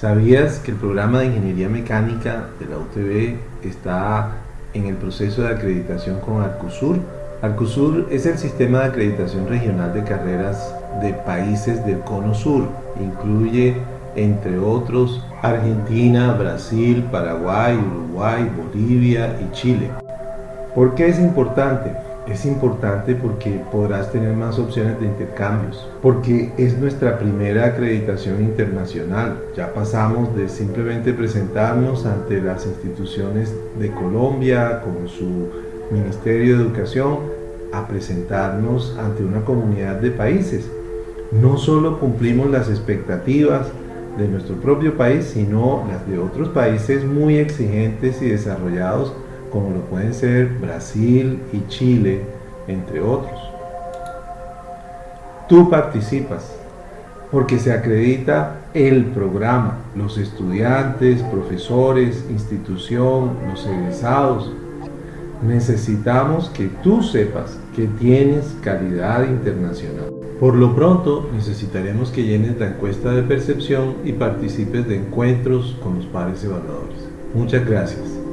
¿Sabías que el programa de Ingeniería Mecánica de la UTB está en el proceso de acreditación con Arcusur? Arcusur es el sistema de acreditación regional de carreras de países del Cono Sur. Incluye, entre otros, Argentina, Brasil, Paraguay, Uruguay, Bolivia y Chile. ¿Por qué es importante? Es importante porque podrás tener más opciones de intercambios, porque es nuestra primera acreditación internacional. Ya pasamos de simplemente presentarnos ante las instituciones de Colombia, como su Ministerio de Educación, a presentarnos ante una comunidad de países. No solo cumplimos las expectativas de nuestro propio país, sino las de otros países muy exigentes y desarrollados como lo pueden ser Brasil y Chile, entre otros. Tú participas porque se acredita el programa, los estudiantes, profesores, institución, los egresados. Necesitamos que tú sepas que tienes calidad internacional. Por lo pronto, necesitaremos que llenes la encuesta de percepción y participes de encuentros con los pares evaluadores. Muchas gracias.